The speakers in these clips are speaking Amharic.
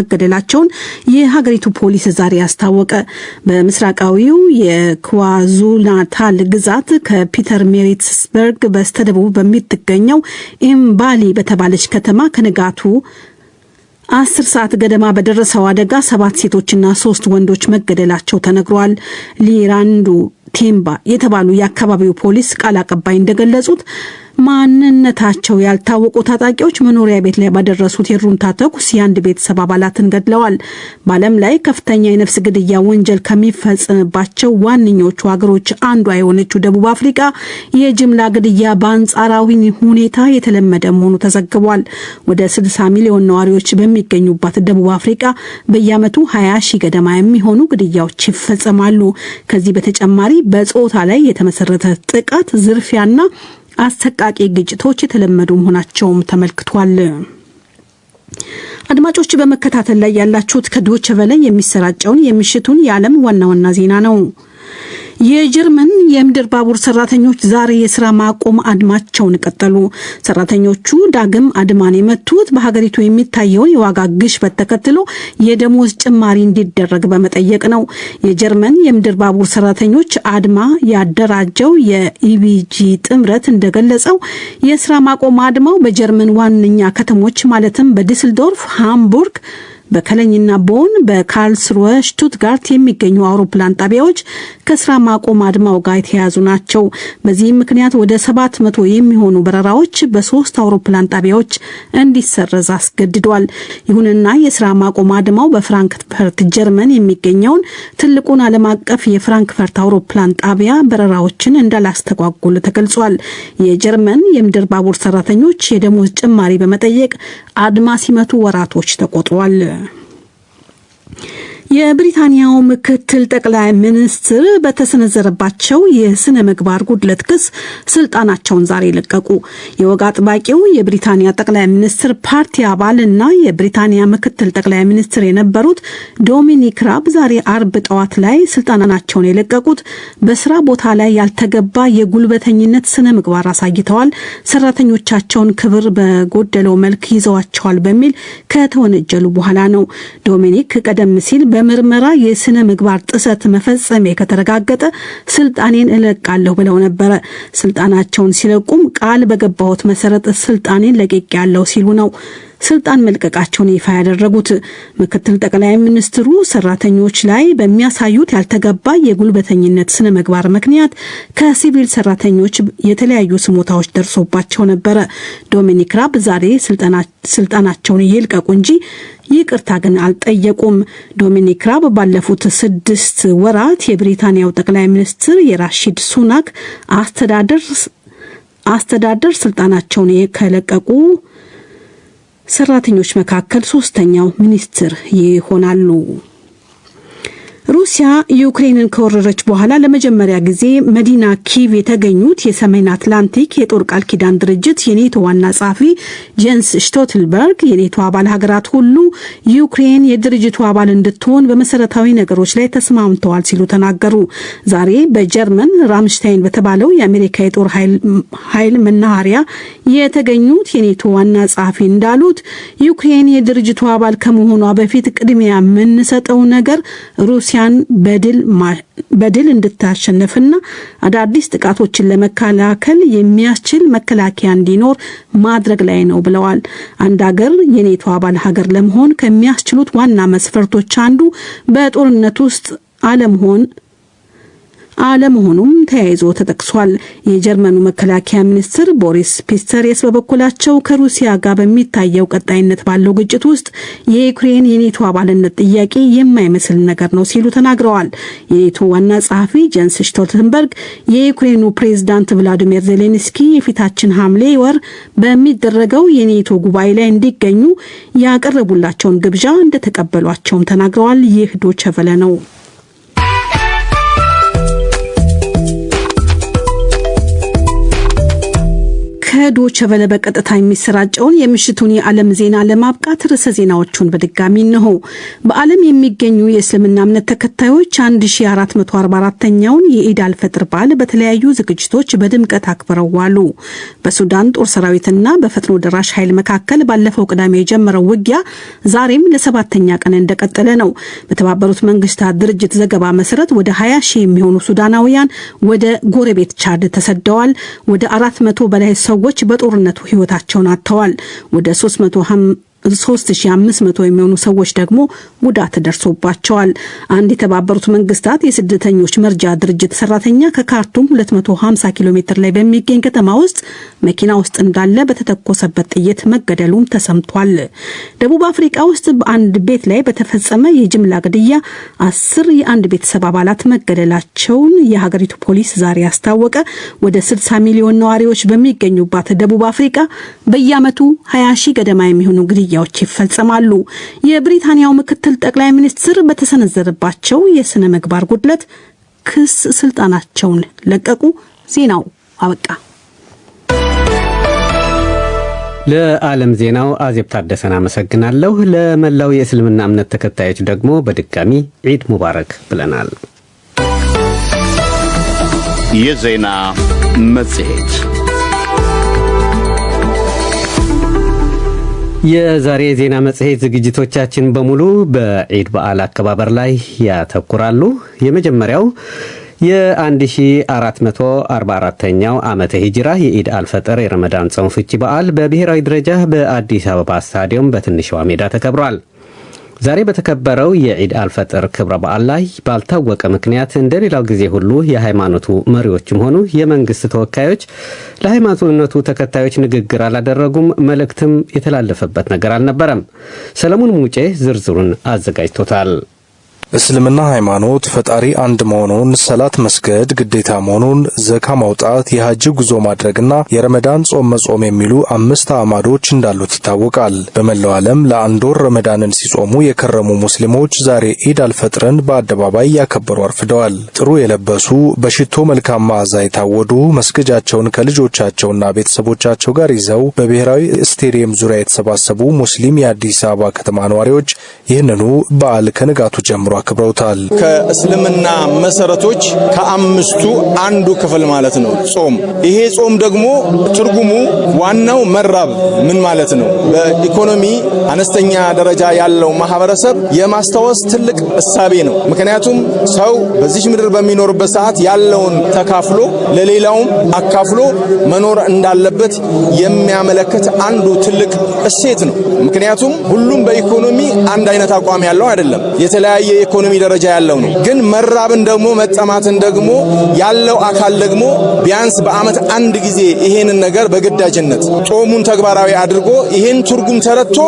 መገደላቸውን የሀገሪቱ ፖሊስ ዛሬ አስታወቀ። በምስራቃዊው የኳዙሉናታል ግዛት ከፒተር ሜሪትስበርግ በስተደቡብ በምትገኘው ኢምባሊ በተባለች ከተማ ከንጋቱ አስር ሰዓት ገደማ በደረሰው አደጋ ሰባት ሴቶችና ሶስት ወንዶች መገደላቸው ተነግሯል። ሊራንዱ ቴምባ የተባሉ የአካባቢው ፖሊስ ቃል አቀባይ እንደገለጹት ማንነታቸው ያልታወቁ ታጣቂዎች መኖሪያ ቤት ላይ ባደረሱት የሩምታ ተኩስ የአንድ ቤተሰብ አባላትን ገድለዋል። በዓለም ላይ ከፍተኛ የነፍስ ግድያ ወንጀል ከሚፈጸምባቸው ዋነኞቹ ሀገሮች አንዷ የሆነችው ደቡብ አፍሪካ የጅምላ ግድያ በአንጻራዊ ሁኔታ የተለመደ መሆኑ ተዘግቧል። ወደ 60 ሚሊዮን ነዋሪዎች በሚገኙባት ደቡብ አፍሪካ በየዓመቱ 20 ሺህ ገደማ የሚሆኑ ግድያዎች ይፈጸማሉ። ከዚህ በተጨማሪ በጾታ ላይ የተመሰረተ ጥቃት፣ ዝርፊያና አሰቃቂ ግጭቶች የተለመዱ መሆናቸውም ተመልክቷል። አድማጮች በመከታተል ላይ ያላችሁት ከዶቸ ቨለ የሚሰራጨውን የምሽቱን የዓለም ዋና ዋና ዜና ነው። የጀርመን የምድር ባቡር ሰራተኞች ዛሬ የስራ ማቆም አድማቸውን ቀጠሉ። ሰራተኞቹ ዳግም አድማን የመቱት በሀገሪቱ የሚታየውን የዋጋ ግሽበት ተከትሎ የደሞዝ ጭማሪ እንዲደረግ በመጠየቅ ነው። የጀርመን የምድር ባቡር ሰራተኞች አድማ ያደራጀው የኢቢጂ ጥምረት እንደገለጸው የስራ ማቆም አድማው በጀርመን ዋነኛ ከተሞች ማለትም በዲስልዶርፍ፣ ሃምቡርግ በከለኝና ቦን በካርልስሩወ ሽቱትጋርት የሚገኙ አውሮፕላን ጣቢያዎች ከስራ ማቆም አድማው ጋር የተያያዙ ናቸው። በዚህም ምክንያት ወደ ሰባት መቶ የሚሆኑ በረራዎች በሶስት አውሮፕላን ጣቢያዎች እንዲሰረዝ አስገድዷል። ይሁንና የስራ ማቆም አድማው በፍራንክፈርት ጀርመን የሚገኘውን ትልቁን ዓለም አቀፍ የፍራንክፈርት አውሮፕላን ጣቢያ በረራዎችን እንዳላስተጓጉል ተገልጿል። የጀርመን የምድር ባቡር ሰራተኞች የደሞዝ ጭማሪ በመጠየቅ አድማ ሲመቱ ወራቶች ተቆጥሯል። የብሪታንያው ምክትል ጠቅላይ ሚኒስትር በተሰነዘረባቸው የስነ ምግባር ጉድለት ክስ ስልጣናቸውን ዛሬ ለቀቁ። የወግ አጥባቂው የብሪታንያ ጠቅላይ ሚኒስትር ፓርቲ አባል እና የብሪታንያ ምክትል ጠቅላይ ሚኒስትር የነበሩት ዶሚኒክ ራብ ዛሬ አርብ ጠዋት ላይ ስልጣናቸውን የለቀቁት በስራ ቦታ ላይ ያልተገባ የጉልበተኝነት ስነ ምግባር አሳይተዋል፣ ሰራተኞቻቸውን ክብር በጎደለው መልክ ይዘዋቸዋል በሚል ከተወነጀሉ በኋላ ነው። ዶሚኒክ ቀደም ሲል በምርመራ የስነ ምግባር ጥሰት መፈጸሜ ከተረጋገጠ ስልጣኔን እለቃለሁ ብለው ነበረ። ስልጣናቸውን ሲለቁም ቃል በገባሁት መሰረት ስልጣኔን ለቅቄያለሁ ሲሉ ነው ስልጣን መልቀቃቸውን ይፋ ያደረጉት ምክትል ጠቅላይ ሚኒስትሩ ሰራተኞች ላይ በሚያሳዩት ያልተገባ የጉልበተኝነት ስነ ምግባር ምክንያት ከሲቪል ሰራተኞች የተለያዩ ስሞታዎች ደርሶባቸው ነበረ። ዶሚኒክ ራብ ዛሬ ስልጣናቸውን ይልቀቁ እንጂ ይቅርታ ግን አልጠየቁም። ዶሚኒክ ራብ ባለፉት ስድስት ወራት የብሪታንያው ጠቅላይ ሚኒስትር የሪሺ ሱናክ አስተዳደር አስተዳደር ስልጣናቸውን ከለቀቁ ሰራተኞች መካከል ሶስተኛው ሚኒስትር ይሆናሉ። ሩሲያ ዩክሬንን ከወረረች በኋላ ለመጀመሪያ ጊዜ መዲና ኪቭ የተገኙት የሰሜን አትላንቲክ የጦር ቃል ኪዳን ድርጅት የኔቶ ዋና ጸሐፊ ጄንስ ስቶልተንበርግ የኔቶ አባል ሀገራት ሁሉ ዩክሬን የድርጅቱ አባል እንድትሆን በመሰረታዊ ነገሮች ላይ ተስማምተዋል ሲሉ ተናገሩ። ዛሬ በጀርመን ራምሽታይን በተባለው የአሜሪካ የጦር ኃይል መናኸሪያ የተገኙት የኔቶ ዋና ጸሐፊ እንዳሉት ዩክሬን የድርጅቱ አባል ከመሆኗ በፊት ቅድሚያ የምንሰጠው ነገር ሩሲያ በድል እንድታሸንፍና አዳዲስ ጥቃቶችን ለመከላከል የሚያስችል መከላከያ እንዲኖር ማድረግ ላይ ነው ብለዋል። አንድ ሀገር የኔቶ አባል ሀገር ለመሆን ከሚያስችሉት ዋና መስፈርቶች አንዱ በጦርነት ውስጥ አለመሆን አለመሆኑም ተያይዞ ተጠቅሷል። የጀርመኑ መከላከያ ሚኒስትር ቦሪስ ፒስቶሪየስ በበኩላቸው ከሩሲያ ጋር በሚታየው ቀጣይነት ባለው ግጭት ውስጥ የዩክሬን የኔቶ አባልነት ጥያቄ የማይመስል ነገር ነው ሲሉ ተናግረዋል። የኔቶ ዋና ጸሐፊ ጀንስ ስቶልተንበርግ የዩክሬኑ ፕሬዝዳንት ቭላዲሚር ዜሌንስኪ የፊታችን ሐምሌ ወር በሚደረገው የኔቶ ጉባኤ ላይ እንዲገኙ ያቀረቡላቸውን ግብዣ እንደተቀበሏቸውም ተናግረዋል። ይህ ዶቸቨለ ነው። ከዶቸ ቨለ በቀጥታ የሚሰራጨውን የምሽቱን የዓለም ዜና ለማብቃት ርዕሰ ዜናዎቹን በድጋሚ እንሆ። በዓለም የሚገኙ የእስልምና እምነት ተከታዮች 1444ኛውን የኢድ አልፈጥር በዓል በተለያዩ ዝግጅቶች በድምቀት አክብረው ዋሉ። በሱዳን ጦር ሰራዊትና በፈጥኖ ደራሽ ኃይል መካከል ባለፈው ቅዳሜ የጀመረው ውጊያ ዛሬም ለሰባተኛ ቀን እንደቀጠለ ነው። በተባበሩት መንግስታት ድርጅት ዘገባ መሰረት ወደ 20 ሺህ የሚሆኑ ሱዳናውያን ወደ ጎረቤት ቻድ ተሰደዋል። ወደ አራት መቶ በላይ ሰዎች በጦርነቱ ህይወታቸውን አጥተዋል። ወደ 3500 የሚሆኑ ሰዎች ደግሞ ጉዳት ደርሶባቸዋል። አንድ የተባበሩት መንግስታት የስደተኞች መርጃ ድርጅት ሰራተኛ ከካርቱም 250 ኪሎ ሜትር ላይ በሚገኝ ከተማ ውስጥ መኪና ውስጥ እንዳለ በተተኮሰበት ጥይት መገደሉም ተሰምቷል። ደቡብ አፍሪቃ ውስጥ በአንድ ቤት ላይ በተፈጸመ የጅምላ ግድያ አስር የአንድ ቤተሰብ አባላት መገደላቸውን የሀገሪቱ ፖሊስ ዛሬ አስታወቀ። ወደ 60 ሚሊዮን ነዋሪዎች በሚገኙባት ደቡብ አፍሪቃ በየዓመቱ 20 ሺህ ገደማ የሚሆኑ ግድያዎች ይፈጸማሉ። የብሪታንያው ምክትል ጠቅላይ ሚኒስትር በተሰነዘረባቸው የስነ ምግባር ጉድለት ክስ ስልጣናቸውን ለቀቁ። ዜናው አበቃ። ለዓለም ዜናው አዜብ ታደሰን አመሰግናለሁ። ለመላው የእስልምና እምነት ተከታዮች ደግሞ በድጋሚ ዒድ ሙባረክ ብለናል። የዜና መጽሔት የዛሬ የዜና መጽሔት ዝግጅቶቻችን በሙሉ በዒድ በዓል አከባበር ላይ ያተኩራሉ። የመጀመሪያው የ1444ኛው ዓመተ ሂጅራ የኢድ አልፈጠር የረመዳን ጾም ፍቺ በዓል በብሔራዊ ደረጃ በአዲስ አበባ ስታዲየም በትንሿ ሜዳ ተከብሯል። ዛሬ በተከበረው የዒድ አልፈጥር ክብረ በዓል ላይ ባልታወቀ ምክንያት እንደ ሌላው ጊዜ ሁሉ የሃይማኖቱ መሪዎችም ሆኑ የመንግስት ተወካዮች ለሃይማኖቱ ተከታዮች ንግግር አላደረጉም። መልእክትም የተላለፈበት ነገር አልነበረም። ሰለሞን ሙጬ ዝርዝሩን አዘጋጅቶታል። እስልምና ሃይማኖት ፈጣሪ አንድ መሆኑን፣ ሰላት መስገድ ግዴታ መሆኑን፣ ዘካ ማውጣት፣ የሐጅ ጉዞ ማድረግና የረመዳን ጾም መጾም የሚሉ አምስት አዕማዶች እንዳሉት ይታወቃል። በመላው ዓለም ለአንድ ወር ረመዳንን ሲጾሙ የከረሙ ሙስሊሞች ዛሬ ኢድ አልፈጥርን በአደባባይ ያከበሩ አርፍደዋል። ጥሩ የለበሱ በሽቶ መልካም መዓዛ የታወዱ መስገጃቸውን ከልጆቻቸውና ቤተሰቦቻቸው ጋር ይዘው በብሔራዊ ስቴዲየም ዙሪያ የተሰባሰቡ ሙስሊም የአዲስ አበባ ከተማ ነዋሪዎች ይህንኑ በዓል ከንጋቱ ጀምሮ አክብረውታል። ከእስልምና መሰረቶች ከአምስቱ አንዱ ክፍል ማለት ነው ጾም። ይሄ ጾም ደግሞ ትርጉሙ ዋናው መራብ ምን ማለት ነው? በኢኮኖሚ አነስተኛ ደረጃ ያለው ማህበረሰብ የማስታወስ ትልቅ እሳቤ ነው። ምክንያቱም ሰው በዚች ምድር በሚኖርበት ሰዓት ያለውን ተካፍሎ ለሌላውም አካፍሎ መኖር እንዳለበት የሚያመለክት አንዱ ትልቅ እሴት ነው። ምክንያቱም ሁሉም በኢኮኖሚ አንድ አይነት አቋም ያለው አይደለም። የተለያየ የኢኮኖሚ ደረጃ ያለው ነው። ግን መራብን ደግሞ መጠማትን ደግሞ ያለው አካል ደግሞ ቢያንስ በዓመት አንድ ጊዜ ይሄንን ነገር በግዳጅነት ጾሙን ተግባራዊ አድርጎ ይሄን ትርጉም ተረድቶ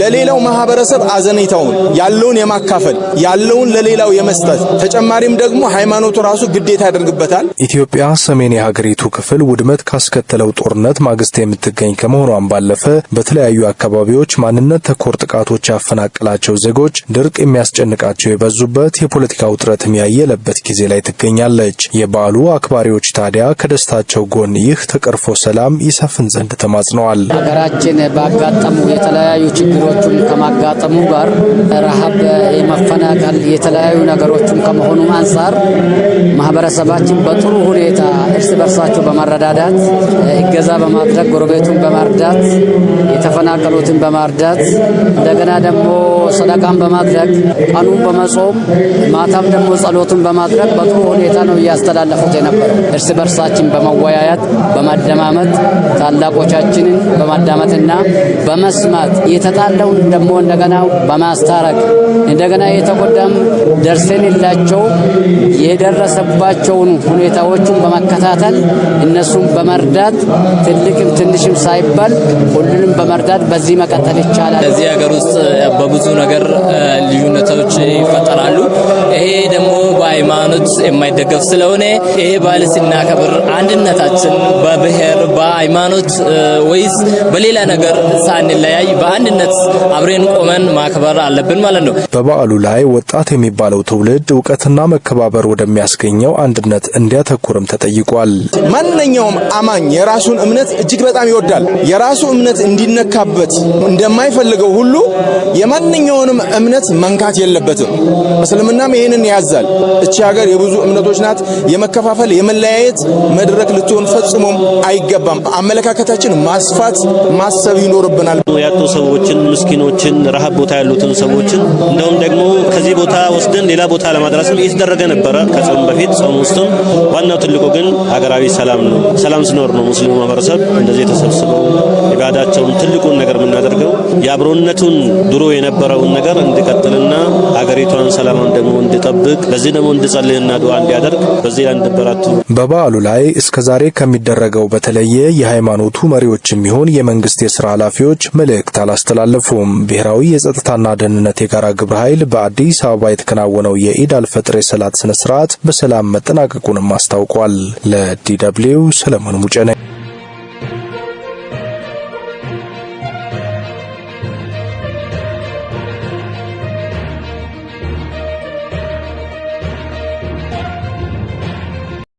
ለሌላው ማህበረሰብ አዘኔታውን ያለውን የማካፈል ያለውን ለሌላው የመስጠት ተጨማሪም ደግሞ ሃይማኖቱ ራሱ ግዴታ ያደርግበታል። ኢትዮጵያ ሰሜን የሀገሪቱ ክፍል ውድመት ካስከተለው ጦርነት ማግስት የምትገኝ ከመሆኗን ባለፈ በተለያዩ አካባቢዎች ማንነት ተኮር ጥቃቶች ያፈናቀላቸው ዜጎች ድርቅ የሚያስጨንቃቸው የበዙበት የፖለቲካ ውጥረትም ያየለበት ጊዜ ላይ ትገኛለች። የበዓሉ አክባሪዎች ታዲያ ከደስታቸው ጎን ይህ ተቀርፎ ሰላም ይሰፍን ዘንድ ተማጽነዋል። ሀገራችን ባጋጠሙ የተለያዩ ችግሮችን ከማጋጠሙ ጋር ረሃብ፣ የመፈናቀል የተለያዩ ነገሮችም ከመሆኑ አንጻር ማህበረሰባችን በጥሩ ሁኔታ እርስ በርሳቸው በመረዳዳት እገዛ በማድረግ ጎረቤቱን በማርዳት የተፈናቀሉትን በማርዳት እንደገና ደግሞ ሰደቃን በማድረግ ቀኑን በመጾም ማታም ደግሞ ጸሎቱን በማድረግ በጥሩ ሁኔታ ነው እያስተላለፉት የነበረው። እርስ በርሳችን በመወያየት በማደማመጥ ታላቆቻችንን በማዳመጥና በመስማት የተጣለውን ደግሞ እንደገና በማስታረቅ እንደገና የተጎዳም ደርሰንላቸው የደረሰባቸውን ሁኔታዎቹን በመከታተል እነሱም በመርዳት ትልቅም ትንሽም ሳይባል ሁሉንም በመርዳት በዚህ መቀጠል ይቻላል። እዚህ ሀገር ውስጥ በብዙ ነገር ልዩነቶች ይፈጠራሉ። ይሄ ደግሞ በሃይማኖት የማይደገፍ ስለሆነ ይሄ በዓል ስናከብር አንድነታችን በብሔር በሃይማኖት ወይስ በሌላ ነገር ሳንለያይ በአንድነት አብሬን ቆመን ማክበር አለብን ማለት ነው። በበዓሉ ላይ ወጣት የሚባለው ትውልድ እውቀትና መከባበር ወደሚያስገኘው አንድነት እንዲያተኩርም ተጠይቋል። ማንኛውም አማኝ የራሱን እምነት እጅግ በጣም ይወዳል። የራሱ እምነት እንዲነካበት እንደማይፈልገው ሁሉ የማንኛውንም እምነት መንካት የለበትም። እስልምናም ይህንን ያዛል። እቺ ሀገር የብዙ እምነቶች ናት። የመከፋፈል የመለያየት መድረክ ልትሆን ፈጽሞም አይገባም። አመለካከታችን ማስፋት ማሰብ ይኖርብናል። ያጡ ሰዎችን፣ ምስኪኖችን፣ ረሃብ ቦታ ያሉትን ሰዎችን እንደውም ደግሞ ከዚህ ቦታ ወስደን ሌላ ቦታ ለማድረስም እየተደረገ ነበረ ከጾም በፊት ጾም ውስጥም። ዋናው ትልቁ ግን ሀገራዊ ሰላም ነው። ሰላም ሲኖር ነው ሙስሊሙ ማህበረሰብ እንደዚህ ተሰብስበው ኢባዳቸውን ትልቁን ነገር የምናደርገው የአብሮነቱን ድሮ የነበረውን ነገር እንዲቀጥልና ሀገሪቷን ሰላማን ደግሞ እንዲጠብቅ ለዚህ ደግሞ እንዲጸልይና ዱዓ እንዲያደርግ በዚህ ላይ እንዲበራቱ በበዓሉ ላይ እስከ ዛሬ ከሚደረገው በተለየ የሃይማኖቱ መሪዎችም ይሁን የመንግስት የስራ ኃላፊዎች መልእክት አላስተላለፉም። ብሔራዊ የጸጥታና ደህንነት የጋራ ግብረ ኃይል በአዲስ አበባ የተከናወነው የኢድ አልፈጥር የሰላት ስነ ስርዓት በሰላም መጠናቀቁንም አስታውቋል። ለዲ ደብልዩ ሰለሞን ሙጬ ነኝ።